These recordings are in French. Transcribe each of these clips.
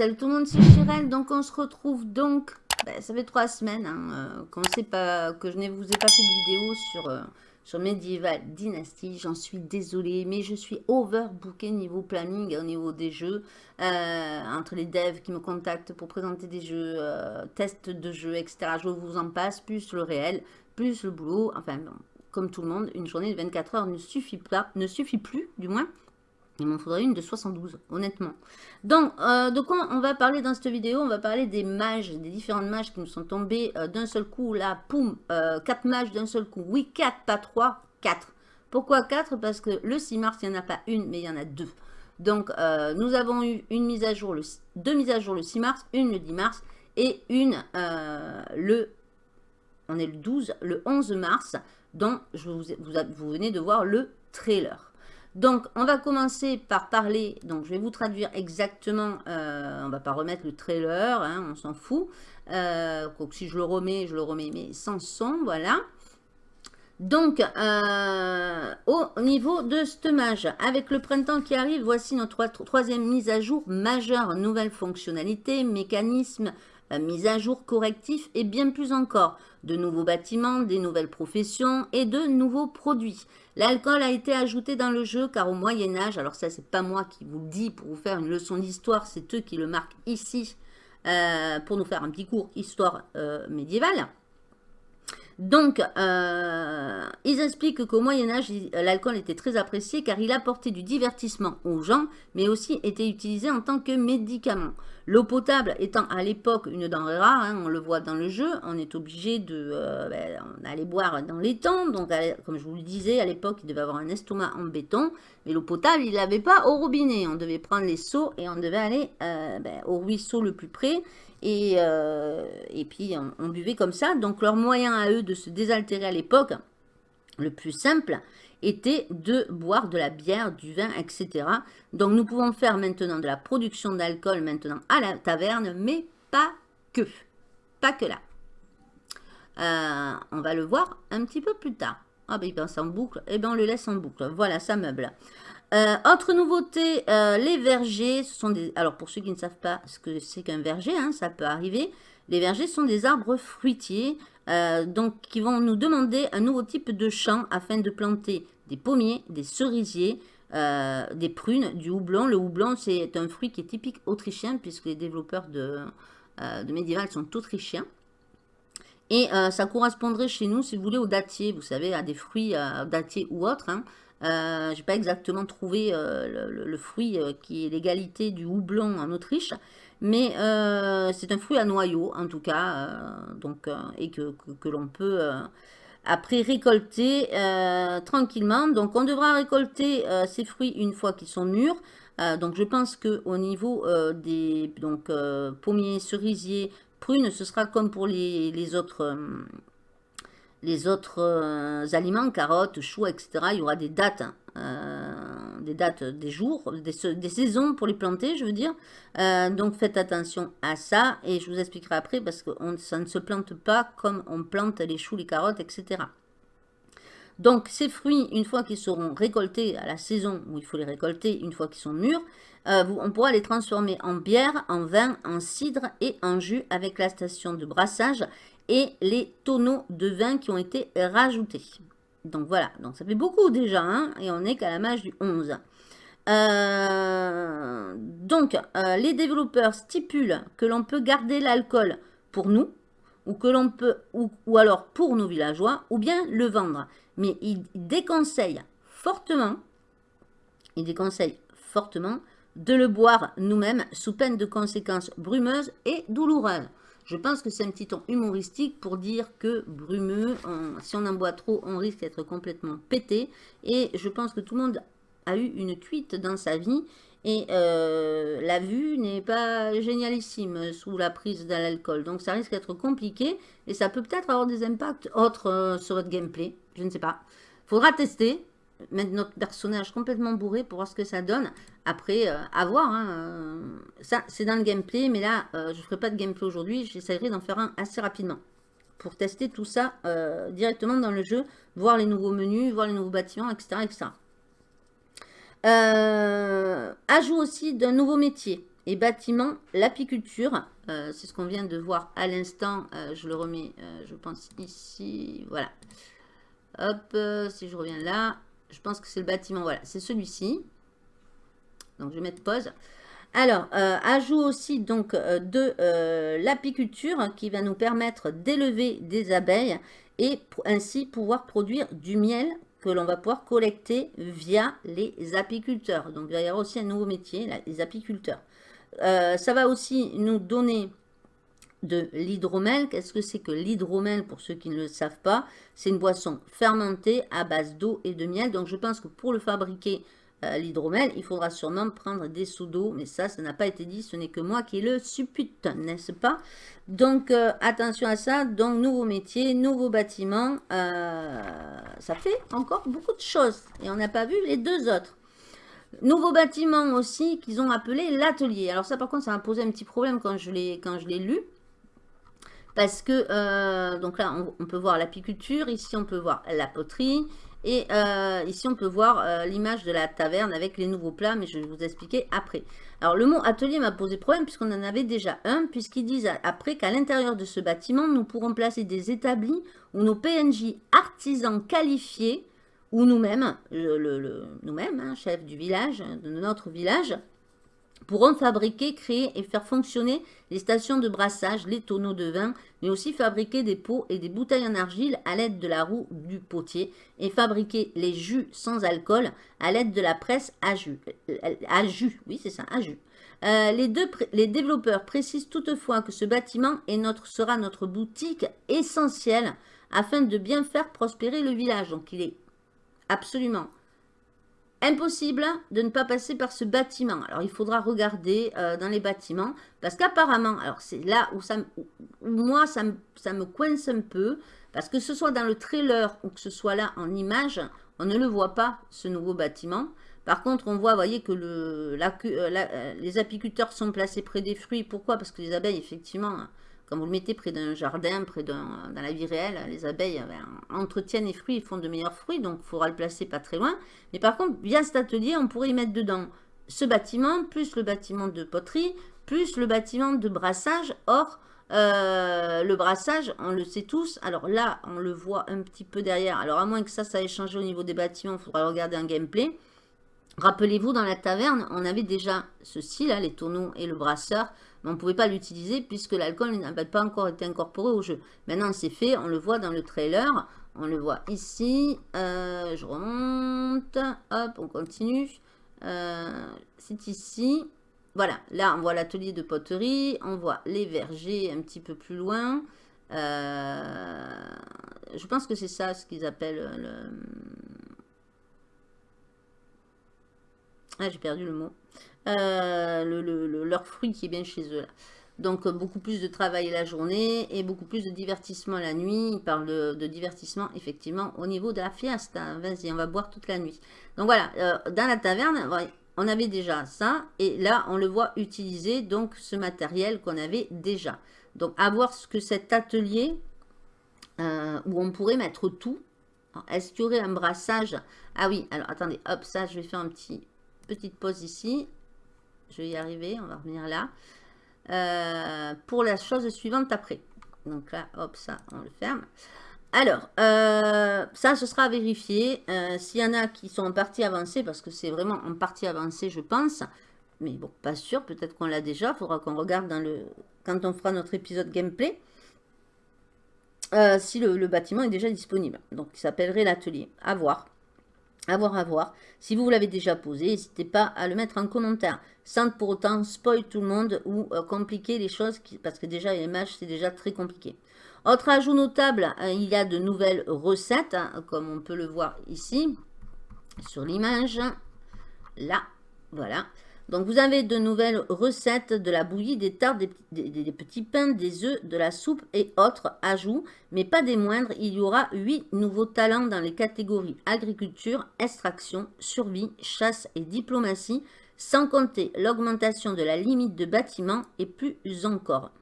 salut tout le monde, c'est Chirel. Donc on se retrouve donc, ben, ça fait trois semaines hein, euh, pas, que je ne vous ai pas fait de vidéo sur, euh, sur Medieval Dynasty. J'en suis désolée, mais je suis overbooké niveau planning au niveau des jeux. Euh, entre les devs qui me contactent pour présenter des jeux, tests de jeux, etc. Je vous en passe, plus le réel, plus le boulot. Enfin, comme tout le monde, une journée de 24 heures ne suffit pas, ne suffit plus, du moins, il m'en faudrait une de 72, honnêtement. Donc, euh, de quoi on va parler dans cette vidéo? On va parler des mages, des différentes mages qui nous sont tombées euh, d'un seul coup. Là, poum, 4 euh, mages d'un seul coup. Oui, 4, pas 3, 4. Pourquoi 4 Parce que le 6 mars, il n'y en a pas une, mais il y en a deux. Donc, nous avons eu une mise à jour, le, deux mises à jour le 6 mars, une le 10 mars et une le, on est le 12, le 11 mars, dont je vous, vous venez de voir le trailer. Donc, on va commencer par parler, donc je vais vous traduire exactement, euh, on va pas remettre le trailer, hein, on s'en fout. Euh, si je le remets, je le remets, mais sans son, voilà. Donc, euh, au niveau de ce mage, avec le printemps qui arrive, voici notre troisième mise à jour majeure, nouvelle fonctionnalité, mécanisme, mise à jour correctif et bien plus encore. De nouveaux bâtiments, des nouvelles professions et de nouveaux produits. L'alcool a été ajouté dans le jeu car au Moyen-Âge, alors ça c'est pas moi qui vous le dis pour vous faire une leçon d'histoire, c'est eux qui le marquent ici euh, pour nous faire un petit cours histoire euh, médiévale. Donc, euh, ils expliquent qu'au Moyen-Âge, l'alcool était très apprécié car il apportait du divertissement aux gens, mais aussi était utilisé en tant que médicament. L'eau potable étant à l'époque une denrée rare, hein, on le voit dans le jeu, on est obligé de euh, ben, boire dans les temps. Donc, comme je vous le disais, à l'époque, il devait avoir un estomac en béton, mais l'eau potable, il n'avait pas au robinet. On devait prendre les seaux et on devait aller euh, ben, au ruisseau le plus près. Et, euh, et puis, on, buvait comme ça. Donc, leur moyen à eux de se désaltérer à l'époque, le plus simple, était de boire de la bière, du vin, etc. Donc, nous pouvons faire maintenant de la production d'alcool maintenant à la taverne, mais pas que. Pas que là. Euh, on va le voir un petit peu plus tard. Ah ben il passe en boucle. Eh bien on le laisse en boucle. Voilà, ça meuble. Euh, autre nouveauté, euh, les vergers, ce sont des... Alors pour ceux qui ne savent pas ce que c'est qu'un verger, hein, ça peut arriver. Les vergers sont des arbres fruitiers, euh, donc qui vont nous demander un nouveau type de champ afin de planter des pommiers, des cerisiers, des prunes, du houblon. Le houblon, c'est un fruit qui est typique autrichien puisque les développeurs de, de médiéval sont autrichiens. Et ça correspondrait chez nous, si vous voulez, au dattier, vous savez, à des fruits dattiers ou autres. Hein. Euh, je n'ai pas exactement trouvé euh, le, fruit euh, qui est l'égalité du houblon en Autriche, mais c'est un fruit à noyau en tout cas, donc, et que, l'on peut après récolter tranquillement. Donc on devra récolter ces fruits une fois qu'ils sont mûrs. donc je pense qu'au niveau des donc, pommiers, cerisiers, prunes, ce sera comme pour les autres les autres euh, aliments, carottes, choux, etc. Il y aura des dates, euh, des dates, des jours, des, saisons pour les planter, je veux dire. Euh, donc faites attention à ça et je vous expliquerai après parce que ça ne se plante pas comme on plante les choux, les carottes, etc. Donc ces fruits, une fois qu'ils seront récoltés à la saison où il faut les récolter, une fois qu'ils sont mûrs, on pourra les transformer en bière, en vin, en cidre et en jus avec la station de brassage et les tonneaux de vin qui ont été rajoutés. Donc voilà, donc ça fait beaucoup déjà, hein, et on est qu'à la mage du 11. Euh, donc, euh, les développeurs stipulent que l'on peut garder l'alcool pour nous, ou que l'on peut, ou, alors pour nos villageois, ou bien le vendre. Mais ils déconseillent fortement, ils déconseillent fortement de le boire nous-mêmes sous peine de conséquences brumeuses et douloureuses. Je pense que c'est un petit ton humoristique pour dire que brumeux, si on en boit trop, on risque d'être complètement pété. Et je pense que tout le monde a eu une cuite dans sa vie. Et euh, la vue n'est pas génialissime sous la prise de l'alcool. Donc ça risque d'être compliqué. Et ça peut peut-être avoir des impacts autres euh, sur votre gameplay. Je ne sais pas. Faudra tester mettre notre personnage complètement bourré pour voir ce que ça donne. Après, euh, à voir. Hein, euh, ça, c'est dans le gameplay, mais là, euh, je ne ferai pas de gameplay aujourd'hui. J'essaierai d'en faire un assez rapidement. Pour tester tout ça directement dans le jeu, voir les nouveaux menus, voir les nouveaux bâtiments, etc. etc. ajout aussi d'un nouveau métier. et bâtiment, l'apiculture. c'est ce qu'on vient de voir à l'instant. je le remets, je pense, ici. Voilà. Hop, si je reviens là, je pense que c'est le bâtiment. Voilà, c'est celui-ci. Donc, je vais mettre pause. Alors, euh, ajout aussi donc euh, de euh, l'apiculture qui va nous permettre d'élever des abeilles et ainsi pouvoir produire du miel que l'on va pouvoir collecter via les apiculteurs. Donc, il va y avoir aussi un nouveau métier, les apiculteurs. ça va aussi nous donner de l'hydromel. Qu'est-ce que c'est que l'hydromel pour ceux qui ne le savent pas? C'est une boisson fermentée à base d'eau et de miel. Donc, je pense que pour le fabriquer, euh, l'hydromel, il faudra sûrement prendre des sous d'eau, mais ça, ça n'a pas été dit, ce n'est que moi qui le suppute, n'est-ce pas? Donc, euh, attention à ça, donc nouveau métier, nouveau bâtiment, euh, ça fait encore beaucoup de choses, et on n'a pas vu les deux autres. Nouveau bâtiment aussi qu'ils ont appelé l'atelier. Alors ça, par contre, ça m'a posé un petit problème quand je l'ai lu. Parce que, donc là, on peut voir l'apiculture, ici on peut voir la poterie, et euh, ici, on peut voir euh, l'image de la taverne avec les nouveaux plats, mais je vais vous expliquer après. Alors, le mot atelier m'a posé problème puisqu'on en avait déjà un, puisqu'ils disent après qu'à l'intérieur de ce bâtiment, nous pourrons placer des établis où nos PNJ artisans qualifiés, ou nous-mêmes, nous-mêmes, hein, chef du village, de notre village, pourront fabriquer, créer et faire fonctionner les stations de brassage, les tonneaux de vin, mais aussi fabriquer des pots et des bouteilles en argile à l'aide de la roue du potier et fabriquer les jus sans alcool à l'aide de la presse à jus. Euh, jus, oui c'est ça, à jus. Euh, les, développeurs précisent toutefois que ce bâtiment notre, sera notre boutique essentielle afin de bien faire prospérer le village. Donc il est absolument Impossible de ne pas passer par ce bâtiment. Alors, il faudra regarder euh, dans les bâtiments. Parce qu'apparemment, alors c'est là où, ça, moi, ça me, ça coince un peu. Parce que ce soit dans le trailer ou que ce soit là en image, on ne le voit pas, ce nouveau bâtiment. Par contre, on voit, voyez, que euh, euh, les apiculteurs sont placés près des fruits. Pourquoi? Parce que les abeilles, effectivement, quand vous le mettez près d'un jardin, près d'un, dans la vie réelle, les abeilles ben, entretiennent les fruits, ils font de meilleurs fruits, donc il faudra le placer pas très loin. Mais par contre, via cet atelier, on pourrait y mettre dedans ce bâtiment, plus le bâtiment de poterie, plus le bâtiment de brassage. Or, euh, le brassage, on le sait tous. Alors là, on le voit un petit peu derrière. Alors à moins que ça, ça ait changé au niveau des bâtiments, il faudra regarder un gameplay. Rappelez-vous, dans la taverne, on avait déjà ceci, là, les tonneaux et le brasseur mais on ne pouvait pas l'utiliser puisque l'alcool n'avait pas encore été incorporé au jeu. Maintenant, c'est fait, on le voit dans le trailer, on le voit ici, euh, je remonte, hop, on continue, euh, c'est ici, voilà, là on voit l'atelier de poterie, on voit les vergers un petit peu plus loin, euh, je pense que c'est ça ce qu'ils appellent le... Ah, j'ai perdu le mot. Euh, le, leur fruit qui est bien chez eux. Donc, euh, beaucoup plus de travail la journée et beaucoup plus de divertissement la nuit. Il parle de, divertissement, effectivement, au niveau de la fiesta. Vas-y, on va boire toute la nuit. Donc, voilà, euh, dans la taverne, on avait déjà ça. Et là, on le voit utiliser, donc, ce matériel qu'on avait déjà. Donc, à voir ce que cet atelier, où on pourrait mettre tout. Est-ce qu'il y aurait un brassage? Ah oui, alors, attendez, hop, ça, je vais faire un petit petite pause ici. Je vais y arriver, on va revenir là. Euh, pour la chose suivante après. Donc là, hop, ça, on le ferme. Alors, euh, ça, ce sera à vérifier. Euh, s'il y en a qui sont en partie avancée, parce que c'est vraiment en partie avancée, je pense. Mais bon, pas sûr, peut-être qu'on l'a déjà. Il faudra qu'on regarde quand on fera notre épisode gameplay. si le, le, bâtiment est déjà disponible. Donc, il s'appellerait l'atelier. À voir. À voir, à voir. Si vous l'avez déjà posé, n'hésitez pas à le mettre en commentaire. Sans pour autant spoil tout le monde ou euh, compliquer les choses, parce que déjà les images, c'est déjà très compliqué. Autre ajout notable, euh, il y a de nouvelles recettes, hein, comme on peut le voir ici, sur l'image. Là, voilà. Donc, vous avez de nouvelles recettes de la bouillie, des tartes, des, petits pains, des œufs, de la soupe et autres ajouts. Mais pas des moindres, il y aura 8 nouveaux talents dans les catégories agriculture, extraction, survie, chasse et diplomatie, sans compter l'augmentation de la limite de bâtiment et plus encore.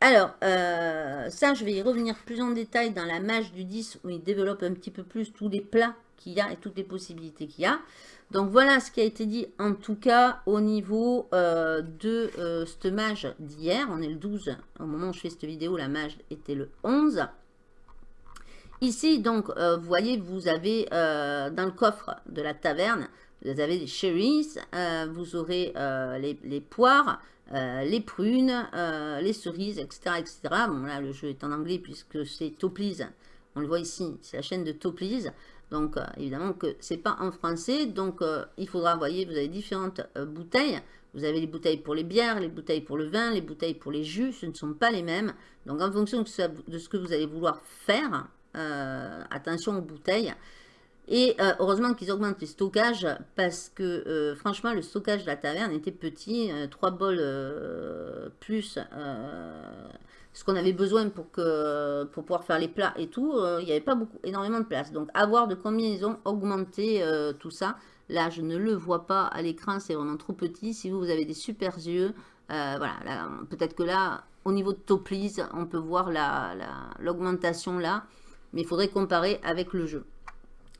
Alors, euh, ça, je vais y revenir plus en détail dans la mage du 10 où il développe un petit peu plus tous les plats qu'il y a et toutes les possibilités qu'il y a. Donc voilà ce qui a été dit en tout cas au niveau euh, de euh, cette mage d'hier. On est le 12, au moment où je fais cette vidéo, la mage était le 11. Ici, donc, euh, vous voyez, vous avez dans le coffre de la taverne, vous avez des cherries, vous aurez les, poires, les prunes, les cerises, etc., etc. Bon, là, le jeu est en anglais puisque c'est Toplease. On le voit ici, c'est la chaîne de Toplease. Donc, euh, évidemment que c'est pas en français. Donc, euh, il faudra, vous voyez, vous avez différentes euh, bouteilles. Vous avez les bouteilles pour les bières, les bouteilles pour le vin, les bouteilles pour les jus. Ce ne sont pas les mêmes. Donc, en fonction de ce que vous allez vouloir faire, attention aux bouteilles. Et heureusement qu'ils augmentent les stockages parce que franchement le stockage de la taverne était petit, 3 bols plus ce qu'on avait besoin pour, que, pour pouvoir faire les plats et tout, euh, il n'y avait pas beaucoup, énormément de place. Donc, à voir de combien ils ont augmenté euh, tout ça. Là, je ne le vois pas à l'écran, c'est vraiment trop petit. Si vous, vous avez des super yeux, euh, voilà, peut-être que là, au niveau de Toplease, on peut voir l'augmentation là, mais il faudrait comparer avec le jeu.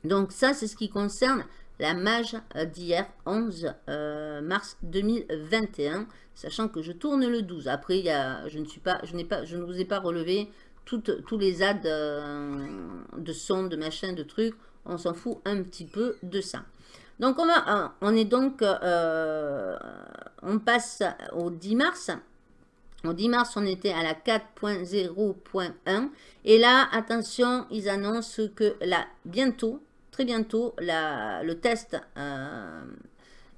Donc ça, c'est ce qui concerne la mage d'hier, 11 mars 2021 sachant que je tourne le 12. Après, il je, ne suis pas, je, pas, je ne vous ai pas relevé toutes, tous les ads euh, de son, de machin, de trucs. On s'en fout un petit peu de ça. Donc, on, va, euh, on est donc, euh, on passe au 10 mars. Au 10 mars, on était à la 4.0.1. Et là, attention, ils annoncent que là, bientôt, très bientôt, le test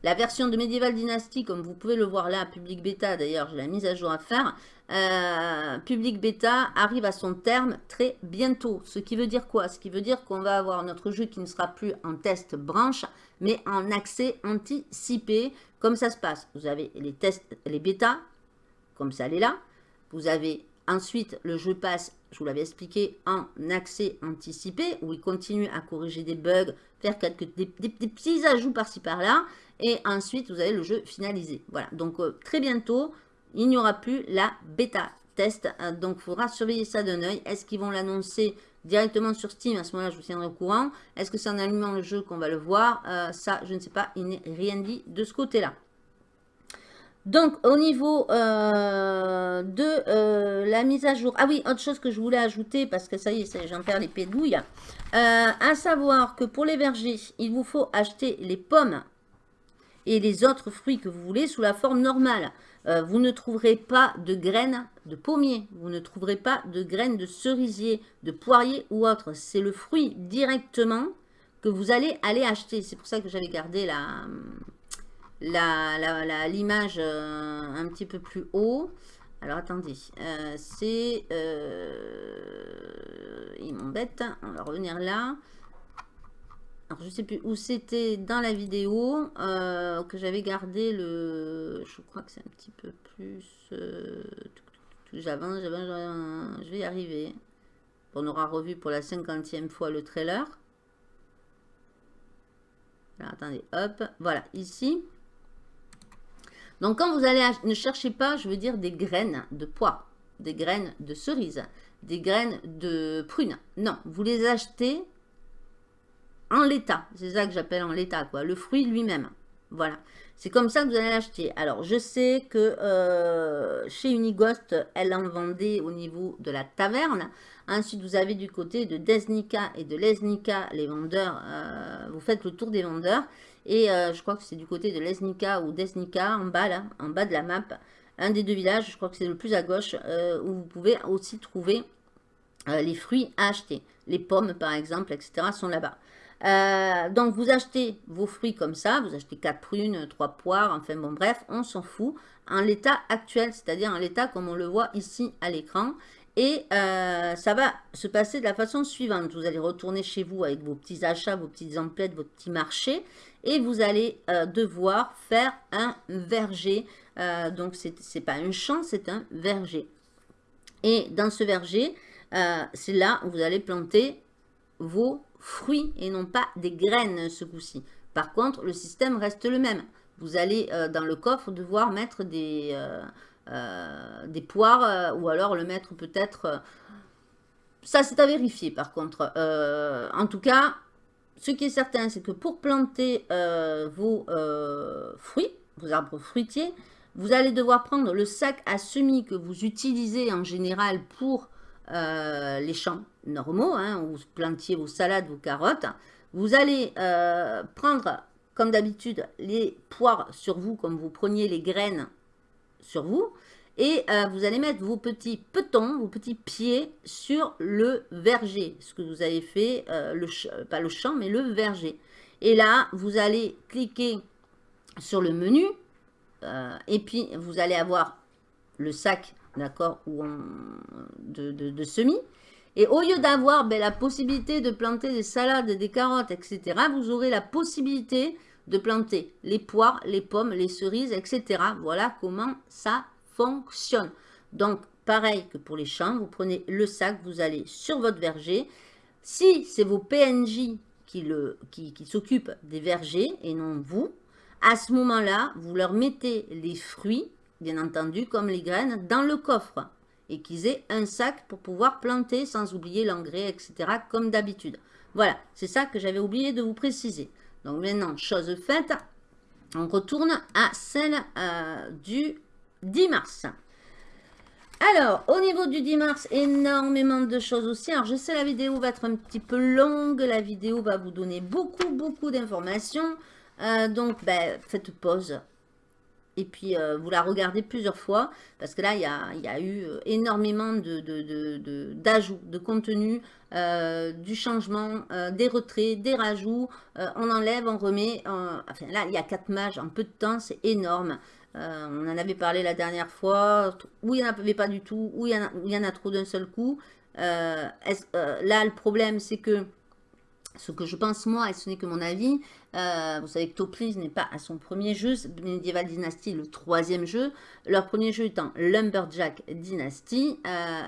la version de Medieval Dynasty, comme vous pouvez le voir là, Public Beta, d'ailleurs, j'ai la mise à jour à faire. Euh, Public Beta arrive à son terme très bientôt. Ce qui veut dire quoi? Ce qui veut dire qu'on va avoir notre jeu qui ne sera plus en test branche, mais en accès anticipé, comme ça se passe? Vous avez les tests, les bêtas, comme ça elle là. Vous avez ensuite le jeu passe, je vous l'avais expliqué, en accès anticipé, où il continue à corriger des bugs, faire quelques, des petits ajouts par-ci par-là. Et ensuite, vous avez le jeu finalisé. Voilà, donc euh, très bientôt, il n'y aura plus la bêta test. Euh, donc, il faudra surveiller ça d'un oeil. Est-ce qu'ils vont l'annoncer directement sur Steam? À ce moment-là, je vous tiendrai au courant. Est-ce que c'est en allumant le jeu qu'on va le voir? Euh, Ça, je ne sais pas. Il n'est rien dit de ce côté-là. Donc, au niveau de la mise à jour. Ah oui, autre chose que je voulais ajouter, parce que ça y est, j'en perds les pédouilles. à savoir que pour les vergers, il vous faut acheter les pommes et les autres fruits que vous voulez sous la forme normale. Euh, vous ne trouverez pas de graines de pommier, vous ne trouverez pas de graines de cerisier, de poirier ou autre. C'est le fruit directement que vous allez aller acheter. C'est pour ça que j'avais gardé l'image euh, un petit peu plus haut. Alors attendez, euh, c'est... il m'embête, on va revenir là. Alors, je sais plus où c'était dans la vidéo euh, que j'avais gardé le... Je crois que c'est un petit peu plus... Euh, j'avance, j'avance, je vais y arriver. On aura revu pour la cinquantième fois le trailer. Alors, attendez, hop, voilà, ici. Donc, quand vous allez... Ne cherchez pas, je veux dire, des graines de pois, des graines de cerises, des graines de prunes. Non, vous les achetez en l'état. C'est ça que j'appelle en l'état, quoi. Le fruit lui-même. Voilà. C'est comme ça que vous allez l'acheter. Alors, je sais que euh, chez Unighost, elle en vendait au niveau de la taverne. Ensuite, vous avez du côté de Desnica et de Lesnica, les vendeurs. Euh, vous faites le tour des vendeurs. Et euh, je crois que c'est du côté de Lesnica ou Desnica, en bas, en bas de la map. Un des deux villages, je crois que c'est le plus à gauche, où vous pouvez aussi trouver les fruits à acheter. Les pommes, par exemple, etc., sont là-bas. Euh, donc, vous achetez vos fruits comme ça, vous achetez 4 prunes, 3 poires, enfin bon, bref, on s'en fout. En l'état actuel, c'est-à-dire en l'état comme on le voit ici à l'écran. Et euh, ça va se passer de la façon suivante. Vous allez retourner chez vous avec vos petits achats, vos petites emplettes, vos petits marchés. Et vous allez euh, devoir faire un verger. donc, ce n'est pas un champ, c'est un verger. Et dans ce verger, c'est là où vous allez planter vos fruits et non pas des graines ce coup-ci. Par contre, le système reste le même. Vous allez euh, dans le coffre devoir mettre des, euh, euh, poires ou alors le mettre peut-être... ça, c'est à vérifier par contre. en tout cas, ce qui est certain, c'est que pour planter vos fruits, vos arbres fruitiers, vous allez devoir prendre le sac à semis que vous utilisez en général pour les champs normaux, hein, où vous plantiez vos salades, vos carottes. Vous allez prendre, comme d'habitude, les poires sur vous, comme vous preniez les graines sur vous. Et euh, vous allez mettre vos petits petons, vos petits pieds sur le verger. Ce que vous avez fait, euh, le, pas le champ, mais le verger. Et là, vous allez cliquer sur le menu. Euh, et puis, vous allez avoir le sac, d'accord, de, de, semis. Et au lieu d'avoir ben, la possibilité de planter des salades, des carottes, etc., vous aurez la possibilité de planter les poires, les pommes, les cerises, etc. Voilà comment ça fonctionne. Donc, pareil que pour les champs, vous prenez le sac, vous allez sur votre verger. Si c'est vos PNJ qui, s'occupent des vergers et non vous, à ce moment-là, vous leur mettez les fruits, bien entendu, comme les graines, dans le coffre et qu'ils aient un sac pour pouvoir planter sans oublier l'engrais, etc. comme d'habitude. Voilà, c'est ça que j'avais oublié de vous préciser. Donc maintenant, chose faite, on retourne à celle euh, du 10 mars. Alors, au niveau du 10 mars, énormément de choses aussi. Alors, je sais la vidéo va être un petit peu longue. La vidéo va vous donner beaucoup, beaucoup d'informations. Euh, donc, ben, faites pause. Et puis, euh, vous la regardez plusieurs fois. Parce que là, il y a, eu euh, énormément d'ajouts, de, de, contenu, du changement, des retraits, des rajouts. on enlève, on remet. enfin, là, il y a quatre mages en peu de temps. C'est énorme. Euh, on en avait parlé la dernière fois, où il n'y en avait pas du tout, où il y en a, trop d'un seul coup. Euh, euh, là, le problème, c'est que ce que je pense moi, et ce n'est que mon avis, vous savez que Toplis n'est pas à son premier jeu, Medieval Dynasty, le troisième jeu, leur premier jeu étant Lumberjack Dynasty.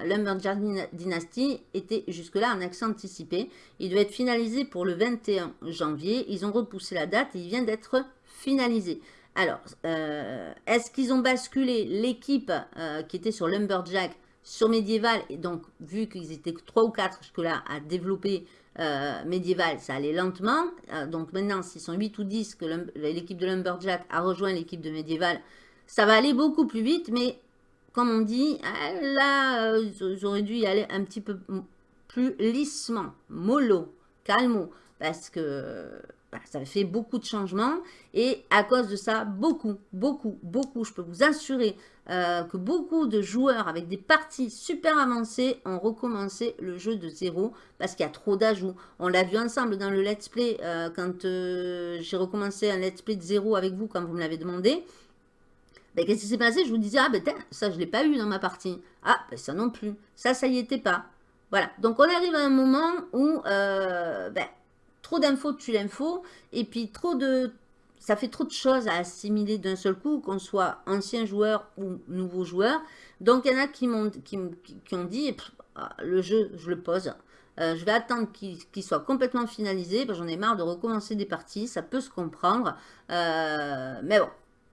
Lumberjack Dynasty était jusque-là en accès anticipé. Il devait être finalisé pour le 21 janvier. Ils ont repoussé la date et il vient d'être finalisé. Alors, euh, est-ce qu'ils ont basculé l'équipe euh, qui était sur Lumberjack sur Medieval Et donc, vu qu'ils étaient 3 ou 4 jusque-là à développer euh, Medieval, ça allait lentement. donc maintenant, s'ils sont 8 ou 10 que l'équipe de Lumberjack a rejoint l'équipe de Medieval, ça va aller beaucoup plus vite. Mais comme on dit, là, ils auraient dû y aller un petit peu plus lissement, mollo, calmo. Parce que bah, ça fait beaucoup de changements et à cause de ça, beaucoup, beaucoup, beaucoup, je peux vous assurer euh, que beaucoup de joueurs avec des parties super avancées ont recommencé le jeu de zéro parce qu'il y a trop d'ajouts. On l'a vu ensemble dans le let's play euh, quand euh, j'ai recommencé un let's play de zéro avec vous quand vous me l'avez demandé. Ben, Qu'est-ce qui s'est passé? Je vous disais, ah ben ça je ne l'ai pas eu dans ma partie. Ah, ben, ça non plus. Ça, ça y était pas. Voilà, donc on arrive à un moment où ben, trop d'infos tue l'info, et puis trop de... Ça fait trop de choses à assimiler d'un seul coup, qu'on soit ancien joueur ou nouveau joueur. Donc, il y en a qui, m'ont qui, qui, ont dit, ah, le jeu, je le pose. Euh, je vais attendre qu'il soit complètement finalisé. J'en ai marre de recommencer des parties. Ça peut se comprendre. Euh, mais bon,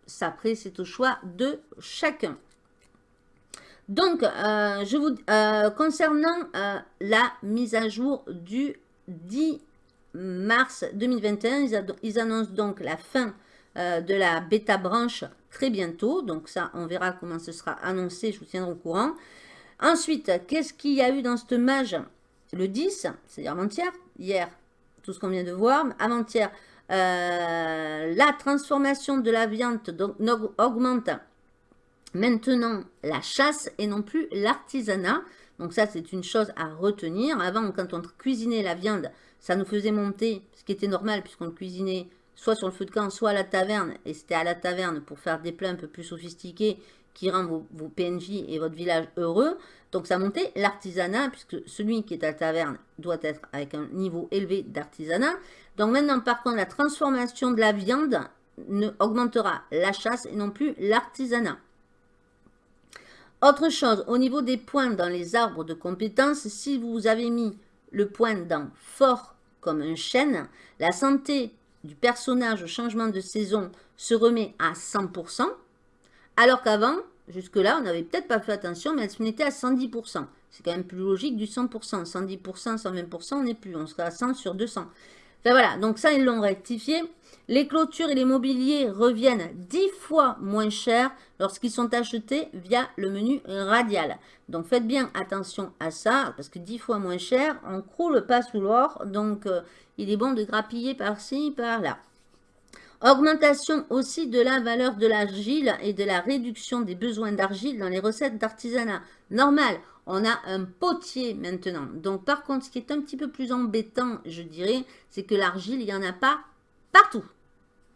ça après, c'est au choix de chacun. Donc, euh, je vous, concernant la mise à jour du 10 mars 2021. Ils, annoncent donc la fin euh, de la bêta branche très bientôt. Donc ça, on verra comment ce sera annoncé. Je vous tiendrai au courant. Ensuite, qu'est-ce qu'il y a eu dans cette mage? Le 10, c'est-à-dire avant-hier. Hier, tout ce qu'on vient de voir. Avant-hier, euh, la transformation de la viande donc, augmente maintenant la chasse et non plus l'artisanat. Donc ça, c'est une chose à retenir. Avant, quand on cuisinait la viande, ça nous faisait monter, ce qui était normal puisqu'on cuisinait soit sur le feu de camp, soit à la taverne. Et c'était à la taverne pour faire des plats un peu plus sophistiqués qui rendent vos, PNJ et votre village heureux. Donc ça montait l'artisanat, puisque celui qui est à la taverne doit être avec un niveau élevé d'artisanat. Donc maintenant, par contre, la transformation de la viande ne augmentera la chasse et non plus l'artisanat. Autre chose, au niveau des points dans les arbres de compétences, si vous avez mis le point dans fort comme un chêne, la santé du personnage au changement de saison se remet à 100%, alors qu'avant, jusque-là, on n'avait peut-être pas fait attention, mais se mettait à 110%. C'est quand même plus logique du 100%. 110%, 120%, on n'est plus. On sera à 100 sur 200. Enfin voilà, donc ça, ils l'ont rectifié. Les clôtures et les mobiliers reviennent 10 fois moins cher lorsqu'ils sont achetés via le menu radial. Donc faites bien attention à ça, parce que 10 fois moins cher, on croule pas sous l'or. Donc euh, il est bon de grappiller par-ci, par-là. Augmentation aussi de la valeur de l'argile et de la réduction des besoins d'argile dans les recettes d'artisanat. Normal, on a un potier maintenant. Donc par contre, ce qui est un petit peu plus embêtant, je dirais, c'est que l'argile, il n'y en a pas partout.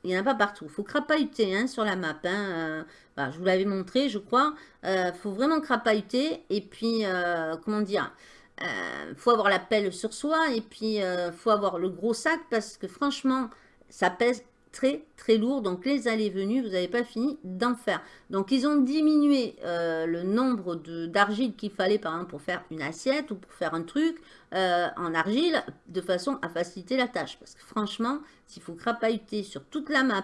Il n'y en a pas partout. Il faut crapahuter hein, sur la map. Hein. Euh, je vous l'avais montré, je crois. Il euh, faut vraiment crapahuter. Et puis, euh, comment dire Il faut avoir la pelle sur soi. Et puis, il faut avoir le gros sac parce que franchement, ça pèse très très lourd. Donc les allées-venues, vous n'avez pas fini d'en faire. Donc ils ont diminué euh, le nombre d'argile qu'il fallait par exemple pour faire une assiette ou pour faire un truc euh, en argile de façon à faciliter la tâche. Parce que franchement, s'il faut crapahuter sur toute la map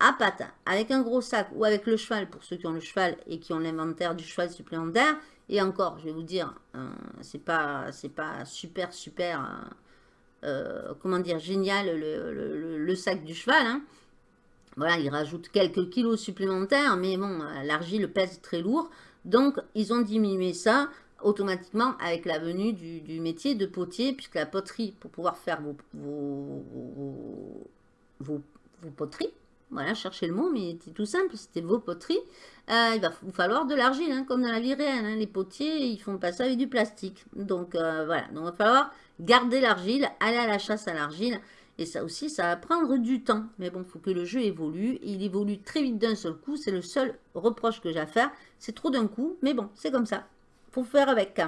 à pattes, avec un gros sac ou avec le cheval, pour ceux qui ont le cheval et qui ont l'inventaire du cheval supplémentaire, et encore, je vais vous dire, euh, c'est pas, pas super super euh, comment dire, génial le, sac du cheval. Hein. Voilà, il rajoute quelques kilos supplémentaires, mais bon, euh, l'argile pèse très lourd. Donc, ils ont diminué ça automatiquement avec la venue du, métier de potier, puisque la poterie, pour pouvoir faire vos, vos, poteries, voilà, cherchez le mot, mais c'est tout simple, c'était vos poteries, euh, il va vous falloir de l'argile, hein, comme dans la vie réelle. Hein. Les potiers, ils font pas ça avec du plastique. Donc, voilà, donc il va falloir garder l'argile, aller à la chasse à l'argile. Et ça aussi, ça va prendre du temps. Mais bon, il faut que le jeu évolue. il évolue très vite d'un seul coup. C'est le seul reproche que j'ai à faire. C'est trop d'un coup. Mais bon, c'est comme ça. faut faire avec.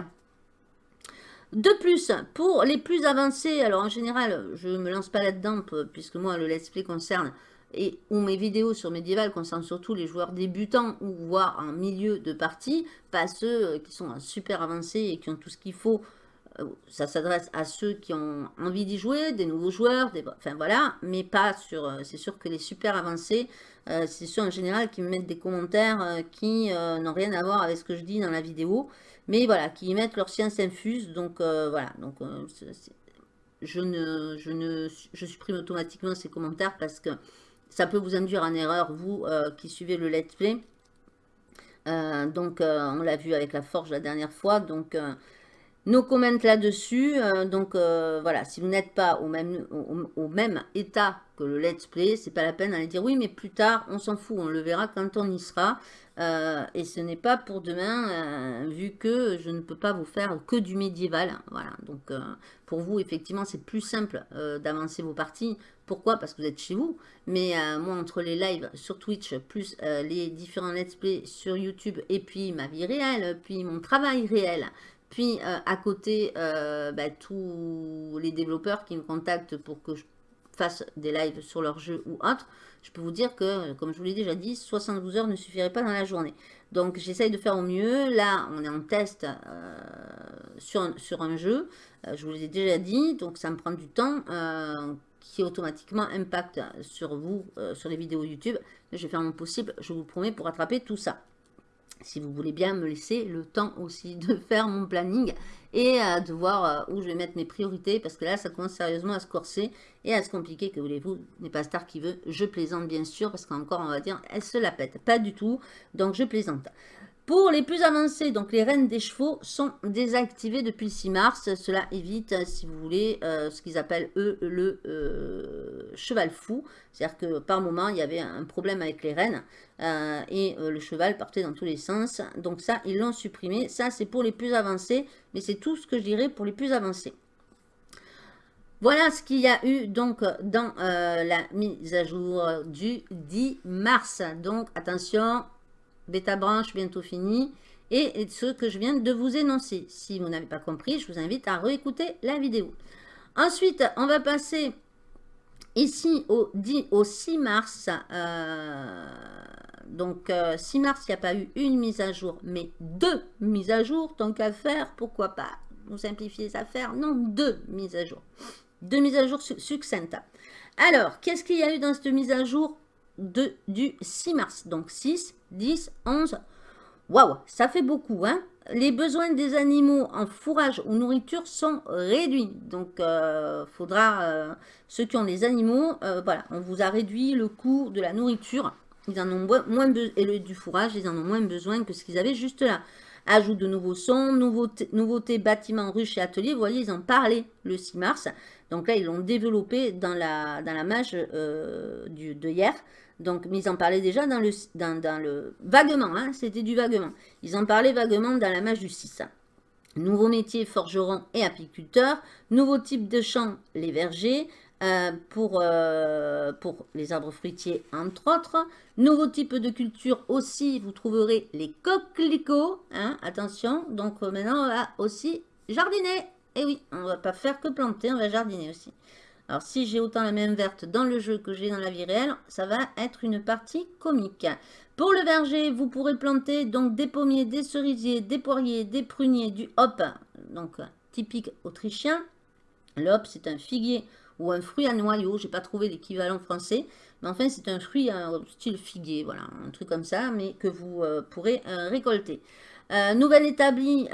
De plus, pour les plus avancés, alors en général, je ne me lance pas là-dedans, puisque moi, le let's play concerne, et ou mes vidéos sur Medieval concernent surtout les joueurs débutants ou voire en milieu de partie, pas ceux qui sont super avancés et qui ont tout ce qu'il faut euh, ça s'adresse à ceux qui ont envie d'y jouer, des nouveaux joueurs, des, enfin voilà, mais pas sur, euh, c'est sûr que les super avancés, euh, c'est ceux en général qui me mettent des commentaires qui n'ont rien à voir avec ce que je dis dans la vidéo, mais voilà, qui mettent leur science infuse, donc voilà, donc je, ne, je, ne, je supprime automatiquement ces commentaires parce que ça peut vous induire en erreur, vous qui suivez le let's play, donc on l'a vu avec la forge la dernière fois, donc nos comments là-dessus. Euh, donc euh, voilà, si vous n'êtes pas au même, au, même état que le let's play, c'est pas la peine d'aller dire oui, mais plus tard, on s'en fout, on le verra quand on y sera. Euh, et ce n'est pas pour demain, vu que je ne peux pas vous faire que du médiéval. Voilà, donc pour vous, effectivement, c'est plus simple d'avancer vos parties. Pourquoi? Parce que vous êtes chez vous. Mais moi, entre les lives sur Twitch, plus les différents let's play sur YouTube, et puis ma vie réelle, puis mon travail réel, puis euh, à côté, euh, bah, tous les développeurs qui me contactent pour que je fasse des lives sur leur jeu ou autre, je peux vous dire que, comme je vous l'ai déjà dit, 72 heures ne suffiraient pas dans la journée. Donc j'essaye de faire au mieux. Là, on est en test euh, sur, un, sur, un, jeu. je vous l'ai déjà dit, donc ça me prend du temps qui automatiquement impacte sur vous, sur les vidéos YouTube. Je vais faire mon possible, je vous promets, pour rattraper tout ça si vous voulez bien me laisser le temps aussi de faire mon planning et euh, de voir euh, où je vais mettre mes priorités parce que là ça commence sérieusement à se corser et à se compliquer que voulez-vous n'est pas star qui veut je plaisante bien sûr parce qu'encore on va dire elle se la pète. Pas du tout donc je plaisante pour les plus avancés, donc les reines des chevaux sont désactivées depuis le 6 mars. Cela évite, si vous voulez, euh, ce qu'ils appellent eux le euh, cheval fou. C'est-à-dire que par moment, il y avait un problème avec les euh, et le cheval partait dans tous les sens. Donc ça, ils l'ont supprimé. Ça, c'est pour les plus avancés, mais c'est tout ce que je dirais pour les plus avancés. Voilà ce qu'il y a eu donc dans la mise à jour du 10 mars. Donc attention, bêta branche bientôt fini, et ce que je viens de vous énoncer. Si vous n'avez pas compris, je vous invite à réécouter la vidéo. Ensuite, on va passer ici au, 10, au 6 mars. Euh, donc, 6 euh, mars, il n'y a pas eu une mise à jour, mais deux mises à jour. Tant qu'à faire, pourquoi pas vous simplifier les affaires? Non, deux mises à jour. Deux mises à jour succinctes. Alors, qu'est-ce qu'il y a eu dans cette mise à jour? Du 6 mars Donc, 6, 10, 11, Waouh, ça fait beaucoup, hein les besoins des animaux en fourrage ou nourriture sont réduits. Donc, il euh, faudra, euh, ceux qui ont des animaux, euh, voilà, on vous a réduit le coût de la nourriture. Ils en ont moins, et le, du fourrage, ils en ont moins besoin que ce qu'ils avaient juste là. Ajout de nouveaux sons, nouveautés, nouveauté, bâtiments, ruches et ateliers. Vous voyez, ils en parlaient le 6 mars. Donc là, ils l'ont développé dans la, dans la mage du, de hier. Donc, mais ils en parlaient déjà dans le, dans, le vaguement, hein, c'était du vaguement. Ils en parlaient vaguement dans la mage du 6. Nouveau métier, forgeron et apiculteur. Nouveau type de champ, les vergers. Euh, pour, euh, pour les arbres fruitiers, entre autres. Nouveau type de culture aussi, vous trouverez les coquelicots. Hein, attention, donc euh, maintenant, on va aussi jardiner. Et oui, on ne va pas faire que planter, on va jardiner aussi. Alors, si j'ai autant la même verte dans le jeu que j'ai dans la vie réelle, ça va être une partie comique. Pour le verger, vous pourrez planter donc des pommiers, des cerisiers, des poiriers, des pruniers, du hop, donc typique autrichien. Le c'est un figuier ou un fruit à noyau. J'ai pas trouvé l'équivalent français. Mais enfin, c'est un fruit style figuier, voilà, un truc comme ça, mais que vous euh, pourrez euh, récolter. Euh, nouvelle établie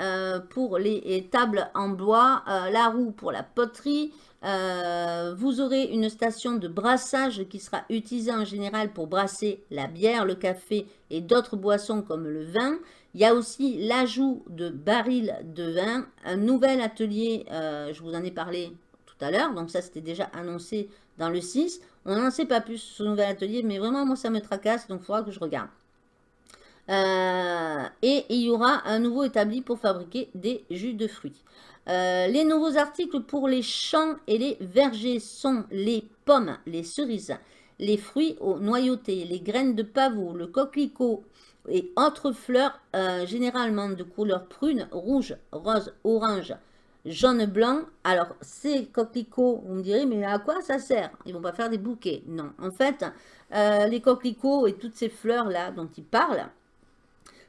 pour les tables en bois, la roue pour la poterie, euh, vous aurez une station de brassage qui sera utilisée en général pour brasser la bière, le café et d'autres boissons comme le vin. Il y a aussi l'ajout de barils de vin, un nouvel atelier, euh, je vous en ai parlé tout à l'heure, donc ça c'était déjà annoncé dans le 6. On n'en sait pas plus sur ce nouvel atelier, mais vraiment moi ça me tracasse, donc il faudra que je regarde. Euh, et il y aura un nouveau établi pour fabriquer des jus de fruits. Euh, les nouveaux articles pour les champs et les vergers sont les pommes, les cerises, les fruits aux noyautés, les graines de pavot, le coquelicot et autres fleurs euh, généralement de couleur prune, rouge, rose, orange, jaune, blanc. Alors, ces coquelicots, vous me direz, mais à quoi ça sert? Ils vont pas faire des bouquets. Non, en fait, euh, les coquelicots et toutes ces fleurs-là dont ils parlent,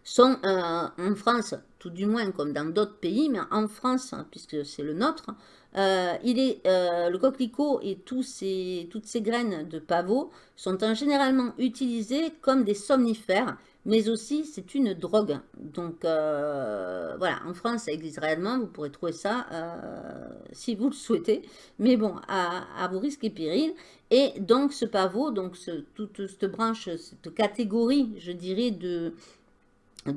sont en France, tout du moins comme dans d'autres pays, mais en France, puisque c'est le nôtre, euh, il est, euh, le coquelicot et toutes ces graines de pavot sont généralement utilisées comme des somnifères, mais aussi c'est une drogue. Donc voilà, en France ça existe réellement, vous pourrez trouver ça si vous le souhaitez, mais bon, à, vos risques et périls. Et donc ce pavot, donc toute cette branche, cette catégorie, je dirais, de